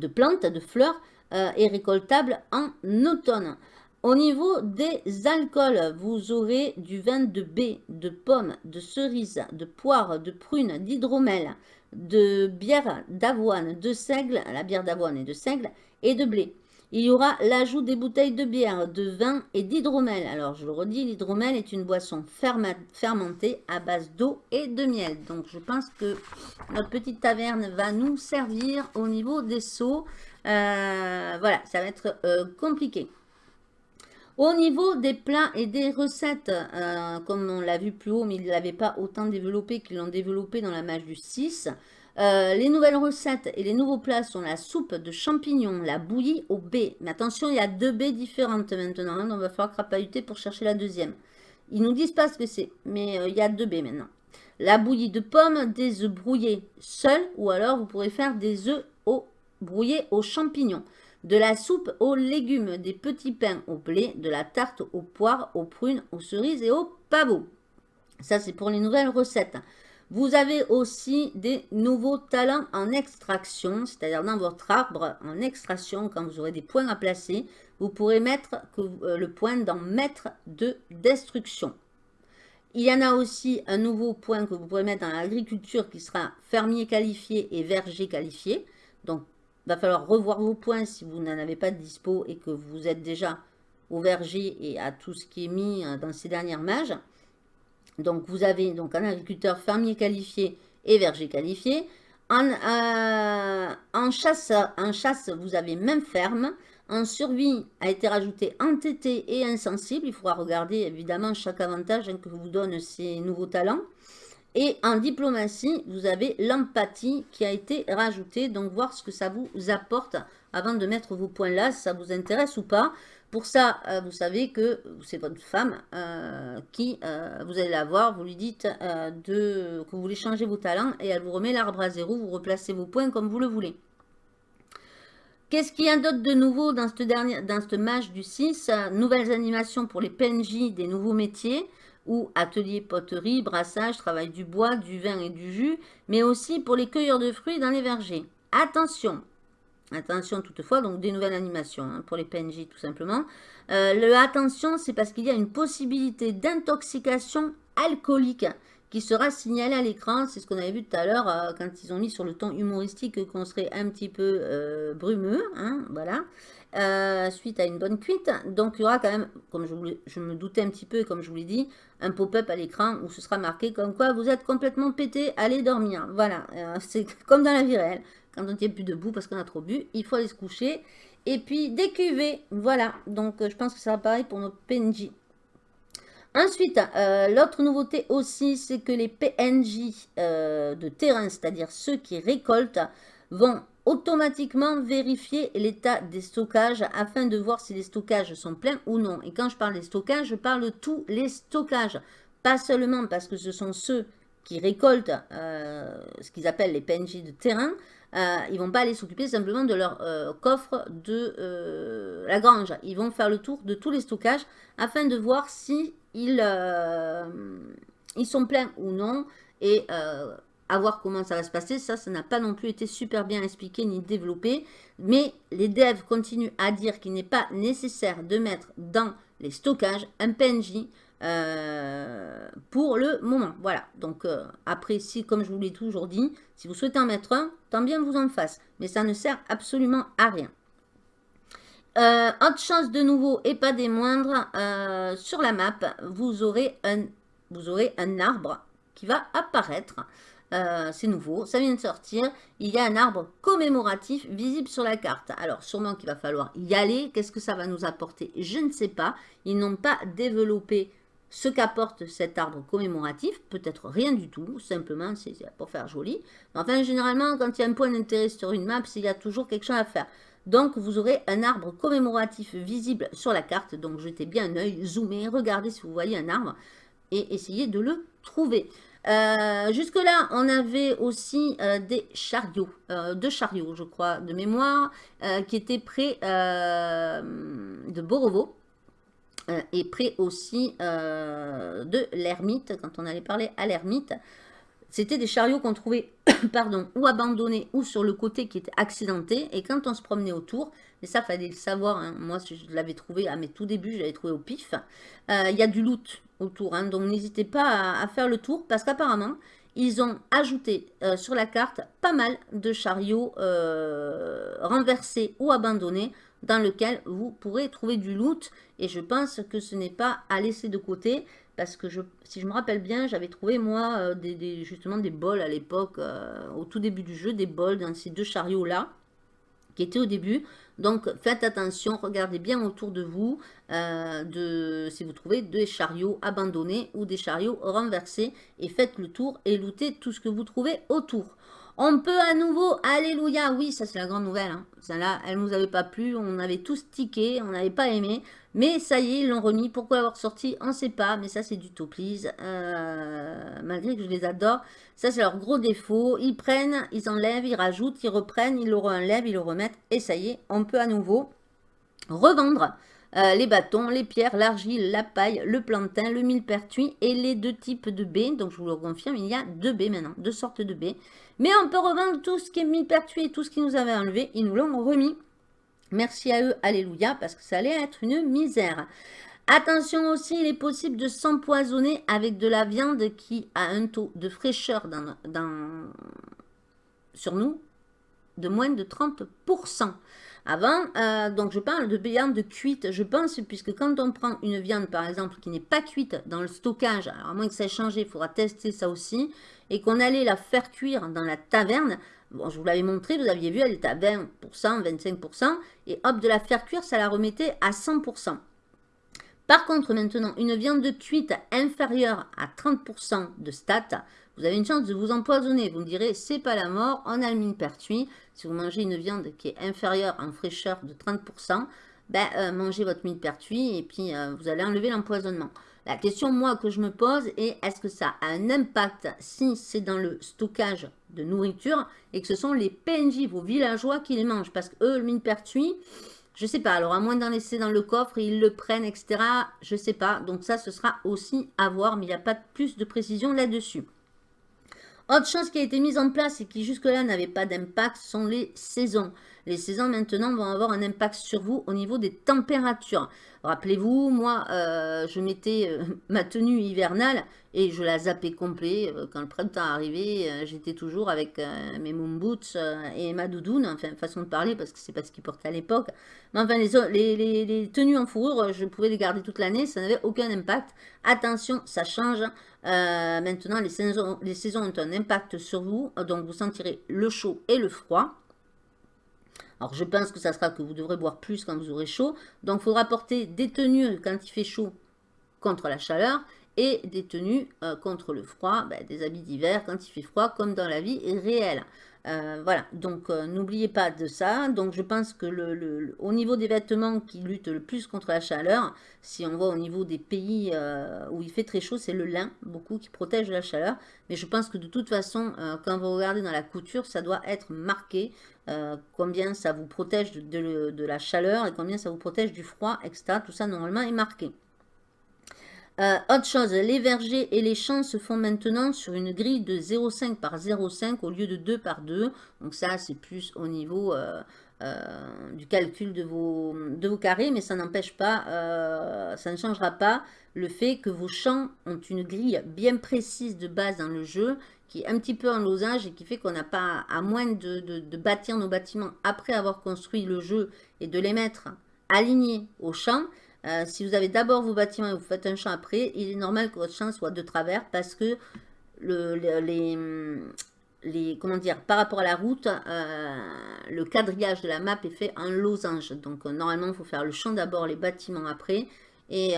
plantes, de fleurs, euh, est récoltable en automne. Au niveau des alcools, vous aurez du vin de baie, de pomme, de cerise, de poire, de prune, d'hydromel, de bière d'avoine, de seigle, la bière d'avoine et de seigle, et de blé. Il y aura l'ajout des bouteilles de bière, de vin et d'hydromel. Alors, je le redis, l'hydromel est une boisson fermentée à base d'eau et de miel. Donc, je pense que notre petite taverne va nous servir au niveau des seaux. Euh, voilà, ça va être euh, compliqué. Au niveau des plats et des recettes, euh, comme on l'a vu plus haut, mais ils ne l'avaient pas autant développé qu'ils l'ont développé dans la mage du 6, euh, les nouvelles recettes et les nouveaux plats sont la soupe de champignons, la bouillie au baies. Mais attention, il y a deux baies différentes maintenant. Hein, donc, il va falloir crapahuter pour chercher la deuxième. Ils nous disent pas ce que c'est, mais il y a deux baies maintenant. La bouillie de pommes, des œufs brouillés seuls, ou alors vous pourrez faire des œufs au, brouillés aux champignons. De la soupe aux légumes, des petits pains au blé, de la tarte aux poires, aux prunes, aux cerises et aux pavots. Ça, c'est pour les nouvelles recettes. Vous avez aussi des nouveaux talents en extraction, c'est-à-dire dans votre arbre en extraction, quand vous aurez des points à placer, vous pourrez mettre euh, le point dans maître de destruction. Il y en a aussi un nouveau point que vous pourrez mettre dans l'agriculture qui sera fermier qualifié et verger qualifié. Donc, va falloir revoir vos points si vous n'en avez pas de dispo et que vous êtes déjà au verger et à tout ce qui est mis euh, dans ces dernières mages. Donc, vous avez donc un agriculteur fermier qualifié et verger qualifié. En, euh, chasse, en chasse, vous avez même ferme. En survie, a été rajouté entêté et insensible. Il faudra regarder évidemment chaque avantage hein, que vous donne ces nouveaux talents. Et en diplomatie, vous avez l'empathie qui a été rajoutée. Donc, voir ce que ça vous apporte avant de mettre vos points là, si ça vous intéresse ou pas. Pour ça, euh, vous savez que c'est votre femme euh, qui, euh, vous allez la voir, vous lui dites de, que vous voulez changer vos talents et elle vous remet l'arbre à zéro, vous replacez vos points comme vous le voulez. Qu'est-ce qu'il y a d'autre de nouveau dans ce dernier, dans ce match du 6 Nouvelles animations pour les PNJ des nouveaux métiers ou atelier poterie, brassage, travail du bois, du vin et du jus, mais aussi pour les cueilleurs de fruits dans les vergers. Attention, attention toutefois, donc des nouvelles animations hein, pour les PNJ tout simplement. Euh, le attention, c'est parce qu'il y a une possibilité d'intoxication alcoolique qui sera signalée à l'écran. C'est ce qu'on avait vu tout à l'heure euh, quand ils ont mis sur le ton humoristique qu'on serait un petit peu euh, brumeux. Hein, voilà. suite à une bonne cuite. Donc il y aura quand même, comme je, me doutais un petit peu, comme je vous l'ai dit, un pop-up à l'écran où ce sera marqué comme quoi vous êtes complètement pété, allez dormir. Voilà, c'est comme dans la vie réelle. Quand on ne tient plus debout parce qu'on a trop bu, il faut aller se coucher. Et puis des voilà. Donc euh, je pense que ça va pareil pour nos PNJ. Ensuite, euh, l'autre nouveauté aussi, c'est que les PNJ euh, de terrain, c'est-à-dire ceux qui récoltent, vont automatiquement vérifier l'état des stockages afin de voir si les stockages sont pleins ou non. Et quand je parle des stockages, je parle de tous les stockages. Pas seulement parce que ce sont ceux qui récoltent ce qu'ils appellent les PNJ de terrain, euh, ils vont pas aller s'occuper simplement de leur euh, coffre de euh, la grange. Ils vont faire le tour de tous les stockages afin de voir si ils, ils sont pleins ou non et à voir comment ça va se passer. Ça, ça n'a pas non plus été super bien expliqué ni développé. Mais les devs continuent à dire qu'il n'est pas nécessaire de mettre dans les stockages un PNJ euh, pour le moment. Voilà, donc euh, après, si, comme je vous l'ai toujours dit, si vous souhaitez en mettre un, tant bien vous en fasse. Mais ça ne sert absolument à rien. Euh, autre chose de nouveau et pas des moindres, sur la map, vous aurez, un, vous aurez un arbre qui va apparaître. c'est nouveau, ça vient de sortir. Il y a un arbre commémoratif visible sur la carte. Alors, sûrement qu'il va falloir y aller. Qu'est-ce que ça va nous apporter? Je ne sais pas. Ils n'ont pas développé ce qu'apporte cet arbre commémoratif, peut-être rien du tout, simplement c'est pour faire joli. Enfin, généralement, quand il y a un point d'intérêt sur une map, il y a toujours quelque chose à faire. Donc, vous aurez un arbre commémoratif visible sur la carte. Donc, jetez bien un œil, zoomez, regardez si vous voyez un arbre et essayez de le trouver. Euh, jusque-là, on avait aussi euh, des chariots, euh, deux chariots, je crois, de mémoire, qui étaient près de Borovo. Euh, et près aussi euh, de l'ermite, quand on allait parler à l'ermite. C'était des chariots qu'on trouvait pardon, ou abandonnés ou sur le côté qui était accidenté. Et quand on se promenait autour, et ça fallait le savoir, hein, moi je l'avais trouvé à mes tout débuts, j'avais trouvé au pif, euh, il y a du loot autour. Hein, donc n'hésitez pas à, faire le tour parce qu'apparemment, ils ont ajouté sur la carte pas mal de chariots renversés ou abandonnés dans lequel vous pourrez trouver du loot. Et je pense que ce n'est pas à laisser de côté. Parce que si je me rappelle bien, j'avais trouvé moi euh, des, justement des bols à l'époque, euh, au tout début du jeu, des bols dans ces deux chariots-là, qui étaient au début. Donc faites attention, regardez bien autour de vous, euh, si vous trouvez des chariots abandonnés ou des chariots renversés. Et faites le tour et lootez tout ce que vous trouvez autour. On peut à nouveau, alléluia, oui, ça c'est la grande nouvelle. Hein. Celle-là, elle ne nous avait pas plu, on avait tous tiqué, on n'avait pas aimé. Mais ça y est, ils l'ont remis. Pourquoi l'avoir sorti? On ne sait pas, mais ça c'est du top euh, malgré que je les adore. Ça c'est leur gros défaut. Ils prennent, ils enlèvent, ils rajoutent, ils reprennent, ils le enlèvent, ils le remettent. Et ça y est, on peut à nouveau revendre euh, les bâtons, les pierres, l'argile, la paille, le plantain, le millepertuis et les deux types de baies. Donc je vous le confirme, il y a deux baies maintenant, deux sortes de baies. Mais on peut revendre tout ce qui est millepertuis et tout ce qui nous avait enlevé. Ils nous l'ont remis. Merci à eux, alléluia, parce que ça allait être une misère. Attention aussi, il est possible de s'empoisonner avec de la viande qui a un taux de fraîcheur sur nous de moins de 30%. Avant, euh, donc je parle de viande cuite, je pense, puisque quand on prend une viande, par exemple, qui n'est pas cuite dans le stockage, alors à moins que ça ait changé, il faudra tester ça aussi, et qu'on allait la faire cuire dans la taverne, je vous l'avais montré, vous aviez vu, elle était à 20%, 25%, et hop, de la faire cuire, ça la remettait à 100%. Par contre, maintenant, une viande cuite inférieure à 30% de stats, vous avez une chance de vous empoisonner. Vous me direz, c'est pas la mort, on a le mine pertuis. Si vous mangez une viande qui est inférieure en fraîcheur de 30%, ben, euh, mangez votre mine pertuis et puis euh, vous allez enlever l'empoisonnement. La question, moi, que je me pose est est-ce que ça a un impact si c'est dans le stockage de nourriture et que ce sont les PNJ, vos villageois, qui les mangent? Parce que eux, le mine pertuis, je sais pas. Alors, à moins d'en laisser dans le coffre, ils le prennent, etc. Je sais pas. Donc, ça, ce sera aussi à voir, mais il n'y a pas plus de précision là-dessus. Autre chose qui a été mise en place et qui jusque-là n'avait pas d'impact sont les saisons. Les saisons maintenant vont avoir un impact sur vous au niveau des températures. Rappelez-vous, moi, euh, je mettais euh, ma tenue hivernale et je la zappais complet. Euh, quand le printemps arrivait, j'étais toujours avec mes moon boots et ma doudoune, enfin, façon de parler, parce que c'est pas ce qu'ils portaient à l'époque. Mais enfin, les, les, tenues en fourrure, je pouvais les garder toute l'année, ça n'avait aucun impact. Attention, ça change. Maintenant, les saisons, les saisons ont un impact sur vous, donc vous sentirez le chaud et le froid. Alors, je pense que ça sera que vous devrez boire plus quand vous aurez chaud. Donc, il faudra porter des tenues quand il fait chaud contre la chaleur et des tenues euh, contre le froid, ben, des habits d'hiver quand il fait froid, comme dans la vie réelle. Euh, voilà, donc euh, n'oubliez pas de ça. Donc je pense que le, au niveau des vêtements qui luttent le plus contre la chaleur, si on voit au niveau des pays où il fait très chaud, c'est le lin, beaucoup qui protège la chaleur. Mais je pense que de toute façon, quand vous regardez dans la couture, ça doit être marqué combien ça vous protège de, la chaleur et combien ça vous protège du froid, etc. Tout ça normalement est marqué. Euh, autre chose, les vergers et les champs se font maintenant sur une grille de 0,5 par 0,5 au lieu de 2 par 2. Donc ça, c'est plus au niveau euh, euh, du calcul de vos, carrés, mais ça n'empêche pas, ça ne changera pas le fait que vos champs ont une grille bien précise de base dans le jeu, qui est un petit peu en losage et qui fait qu'on n'a pas, à moins de, de bâtir nos bâtiments après avoir construit le jeu et de les mettre alignés aux champs, euh, si vous avez d'abord vos bâtiments et vous faites un champ après, il est normal que votre champ soit de travers parce que le, les, comment dire, par rapport à la route, euh, le quadrillage de la map est fait en losange. Donc euh, normalement, il faut faire le champ d'abord, les bâtiments après et,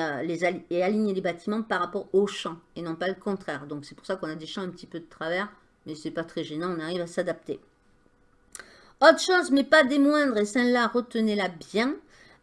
et aligner les bâtiments par rapport au champ et non pas le contraire. Donc c'est pour ça qu'on a des champs un petit peu de travers, mais c'est pas très gênant, on arrive à s'adapter. Autre chose, mais pas des moindres, et celle-là, retenez-la bien,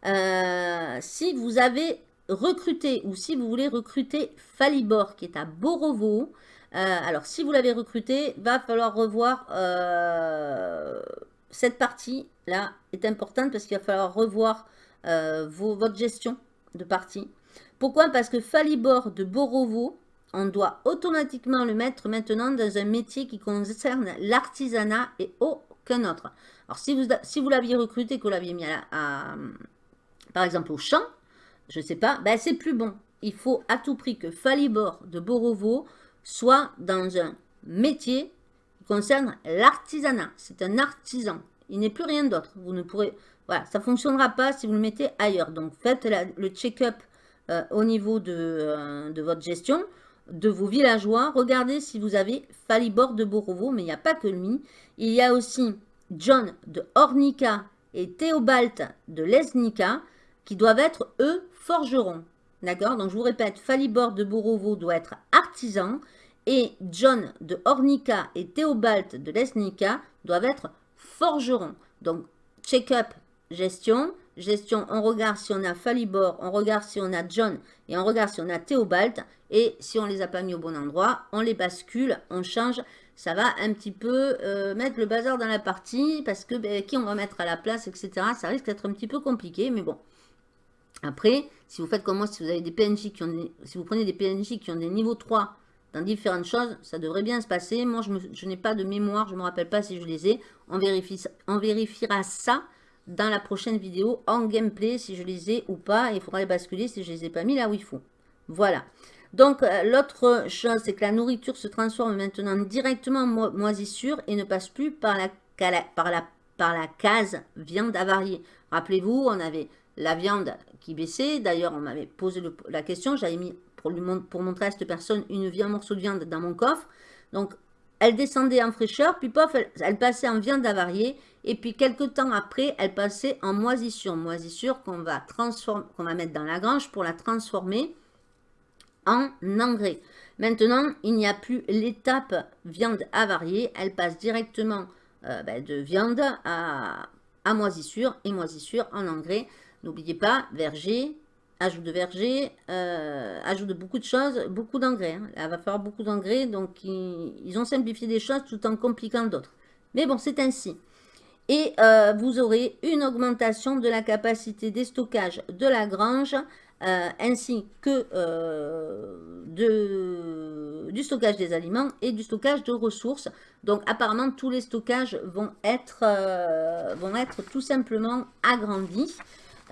euh, si vous avez recruté ou si vous voulez recruter Falibor qui est à Borovo, euh, alors si vous l'avez recruté, va falloir revoir euh, cette partie là est importante parce qu'il va falloir revoir votre gestion de partie. Pourquoi? Parce que Falibor de Borovo, on doit automatiquement le mettre maintenant dans un métier qui concerne l'artisanat et aucun autre. Alors si vous, si vous l'aviez recruté, que vous l'aviez mis à par exemple au champ, je ne sais pas, ben c'est plus bon. Il faut à tout prix que Falibor de Borovo soit dans un métier qui concerne l'artisanat. C'est un artisan. Il n'est plus rien d'autre. Vous ne pourrez... Voilà, ça ne fonctionnera pas si vous le mettez ailleurs. Donc faites le check-up euh, au niveau de, euh, de, votre gestion, de vos villageois. Regardez si vous avez Falibor de Borovo, mais il n'y a pas que lui. Il y a aussi John de Ornica et Théobald de Lesnica qui doivent être, eux, forgerons. D'accord? Donc, je vous répète, Falibor de Borovo doit être artisan et John de Ornica et Théobald de Lesnica doivent être forgerons. Donc, check-up, gestion. Gestion, on regarde si on a Falibor, on regarde si on a John et on regarde si on a Théobald. Et si on ne les a pas mis au bon endroit, on les bascule, on change. Ça va un petit peu euh, mettre le bazar dans la partie parce que ben, qui on va mettre à la place, etc. Ça risque d'être un petit peu compliqué, mais bon. Après, si vous faites comme moi, si vous avez des PNJ qui ont si vous prenez des PNJ qui ont des niveaux 3 dans différentes choses, ça devrait bien se passer. Moi, je, n'ai pas de mémoire, je ne me rappelle pas si je les ai. On, vérifie, on vérifiera ça dans la prochaine vidéo en gameplay, si je les ai ou pas. Il faudra les basculer si je ne les ai pas mis là où il faut. Voilà. Donc, euh, l'autre chose, c'est que la nourriture se transforme maintenant directement en moisissure et ne passe plus par la, par la case viande avariée. Rappelez-vous, on avait la viande qui baissait. D'ailleurs, on m'avait posé la question. J'avais mis pour, lui, pour montrer à cette personne une, un morceau de viande dans mon coffre. Donc, elle descendait en fraîcheur, puis pof, elle, passait en viande avariée. Et puis, quelques temps après, elle passait en moisissure. Moisissure qu'on va, qu'on va mettre dans la grange pour la transformer en engrais. Maintenant, il n'y a plus l'étape viande avariée. Elle passe directement euh, ben, de viande à, à moisissure et moisissure en engrais. N'oubliez pas, verger, ajout de verger, euh, ajout de beaucoup de choses, beaucoup d'engrais. Hein. Là, il va falloir beaucoup d'engrais, donc ils, ont simplifié des choses tout en compliquant d'autres. Mais bon, c'est ainsi. Et euh, vous aurez une augmentation de la capacité des stockages de la grange, euh, ainsi que du stockage des aliments et du stockage de ressources. Donc apparemment, tous les stockages vont être tout simplement agrandis.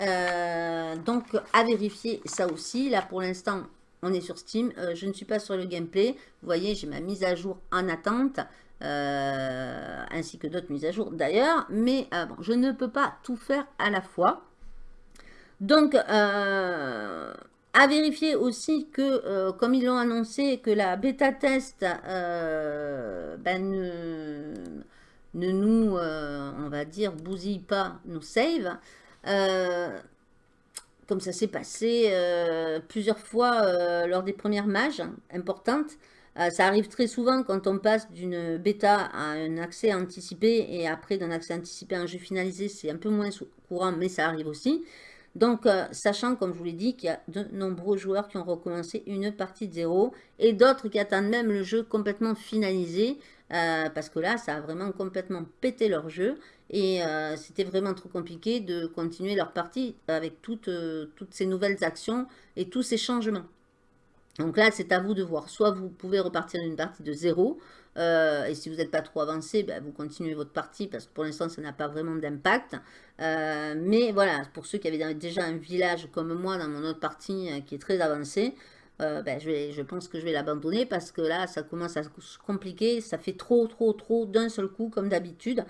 Euh, donc, à vérifier ça aussi. Là, pour l'instant, on est sur Steam. Euh, je ne suis pas sur le gameplay. Vous voyez, j'ai ma mise à jour en attente. Euh, ainsi que d'autres mises à jour d'ailleurs. Mais je ne peux pas tout faire à la fois. Donc, à vérifier aussi que, comme ils l'ont annoncé, que la bêta test ben, ne, ne, nous, on va dire, bousille pas nos saves. Euh, comme ça s'est passé euh, plusieurs fois euh, lors des premières mages importantes. ça arrive très souvent quand on passe d'une bêta à un accès anticipé et après d'un accès anticipé à un jeu finalisé, c'est un peu moins courant, mais ça arrive aussi. Donc, sachant, comme je vous l'ai dit, qu'il y a de nombreux joueurs qui ont recommencé une partie de zéro et d'autres qui attendent même le jeu complètement finalisé parce que là, ça a vraiment complètement pété leur jeu. Et euh, c'était vraiment trop compliqué de continuer leur partie avec toutes, euh, toutes ces nouvelles actions et tous ces changements. Donc là, c'est à vous de voir. Soit vous pouvez repartir d'une partie de zéro, euh, et si vous n'êtes pas trop avancé, ben, vous continuez votre partie, parce que pour l'instant, ça n'a pas vraiment d'impact. mais voilà, pour ceux qui avaient déjà un village comme moi dans mon autre partie qui est très avancé, ben, je, je pense que je vais l'abandonner, parce que là, ça commence à se compliquer, ça fait trop, trop, trop d'un seul coup, comme d'habitude.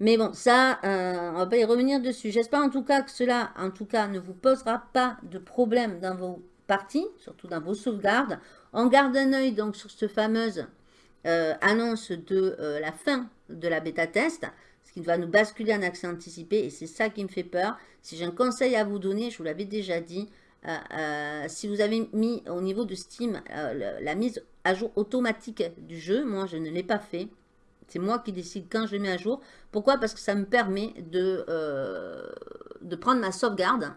Mais bon, ça, euh, on va pas y revenir dessus. J'espère en tout cas que cela, en tout cas, ne vous posera pas de problème dans vos parties, surtout dans vos sauvegardes. On garde un œil donc sur cette fameuse euh, annonce de euh, la fin de la bêta test, ce qui va nous basculer en accès anticipé, et c'est ça qui me fait peur. Si j'ai un conseil à vous donner, je vous l'avais déjà dit, si vous avez mis au niveau de Steam la mise à jour automatique du jeu, moi je ne l'ai pas fait, c'est moi qui décide quand je le mets à jour. Pourquoi? Parce que ça me permet de, euh, prendre ma sauvegarde,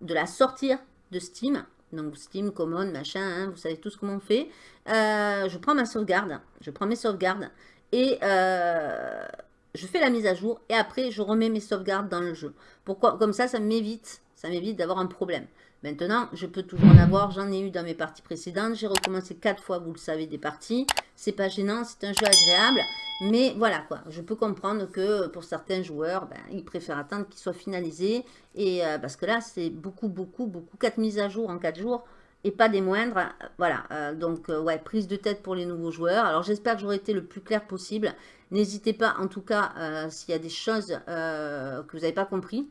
de la sortir de Steam. Donc Steam, Common, machin, hein, vous savez tous comment on fait. Euh, je prends ma sauvegarde, je prends mes sauvegardes et euh, je fais la mise à jour. Et après, je remets mes sauvegardes dans le jeu. Pourquoi? Comme ça, ça m'évite ça m'évite d'avoir un problème. Maintenant, je peux toujours en avoir, j'en ai eu dans mes parties précédentes, j'ai recommencé quatre fois, vous le savez, des parties. C'est pas gênant, c'est un jeu agréable, mais voilà quoi, je peux comprendre que pour certains joueurs, ben, ils préfèrent attendre qu'il soit finalisé, et euh, parce que là, c'est beaucoup, beaucoup, beaucoup, quatre mises à jour en quatre jours, et pas des moindres, voilà, euh, donc euh, ouais, prise de tête pour les nouveaux joueurs. Alors j'espère que j'aurai été le plus clair possible, n'hésitez pas en tout cas, s'il y a des choses que vous n'avez pas compris,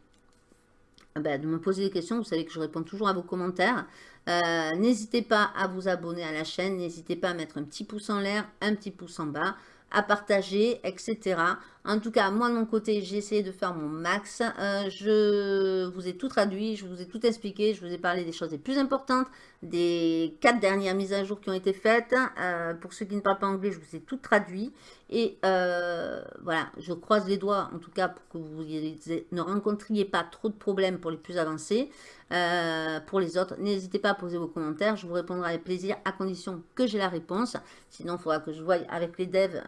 ah ben, de me poser des questions. Vous savez que je réponds toujours à vos commentaires. Euh, n'hésitez pas à vous abonner à la chaîne. N'hésitez pas à mettre un petit pouce en l'air, un petit pouce en bas à partager, etc. En tout cas, moi de mon côté, j'ai essayé de faire mon max. Euh, je vous ai tout traduit, je vous ai tout expliqué, je vous ai parlé des choses les plus importantes, des quatre dernières mises à jour qui ont été faites. Euh, pour ceux qui ne parlent pas anglais, je vous ai tout traduit. Et euh, voilà, je croise les doigts en tout cas pour que vous ne rencontriez pas trop de problèmes pour les plus avancés. Pour les autres, n'hésitez pas à poser vos commentaires. Je vous répondrai avec plaisir à condition que j'ai la réponse. Sinon, il faudra que je voie avec les devs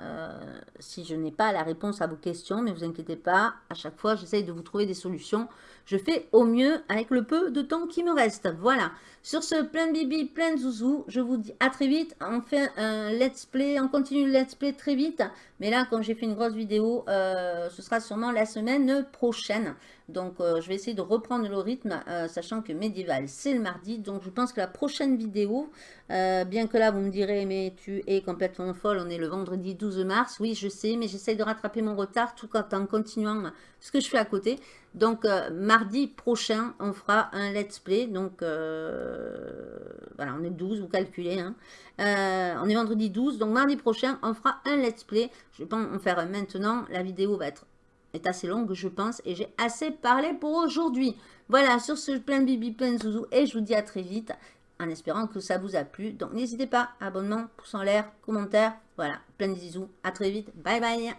si je n'ai pas la réponse à vos questions. Mais vous inquiétez pas, à chaque fois, j'essaye de vous trouver des solutions. Je fais au mieux avec le peu de temps qui me reste. Voilà. Sur ce, plein de bibi, plein de zouzou. Je vous dis à très vite. On fait un let's play. On continue le let's play très vite. Mais là, comme j'ai fait une grosse vidéo, euh, ce sera sûrement la semaine prochaine. Donc, euh, je vais essayer de reprendre le rythme, euh, sachant que Medieval, c'est le mardi. Donc, je pense que la prochaine vidéo, bien que là, vous me direz, mais tu es complètement folle, on est le vendredi 12 mars. Oui, je sais, mais j'essaye de rattraper mon retard tout en continuant ce que je fais à côté. Donc, mardi prochain, on fera un let's play. Donc, voilà, on est 12, vous calculez. Hein. on est vendredi 12, donc mardi prochain, on fera un let's play. Je vais pas en faire maintenant. La vidéo va être est assez longue, je pense, et j'ai assez parlé pour aujourd'hui. Voilà, sur ce, plein de bibi, plein de zouzou, et je vous dis à très vite, en espérant que ça vous a plu. Donc, n'hésitez pas, abonnement, pouce en l'air, commentaire, voilà, plein de zizous. À très vite, bye bye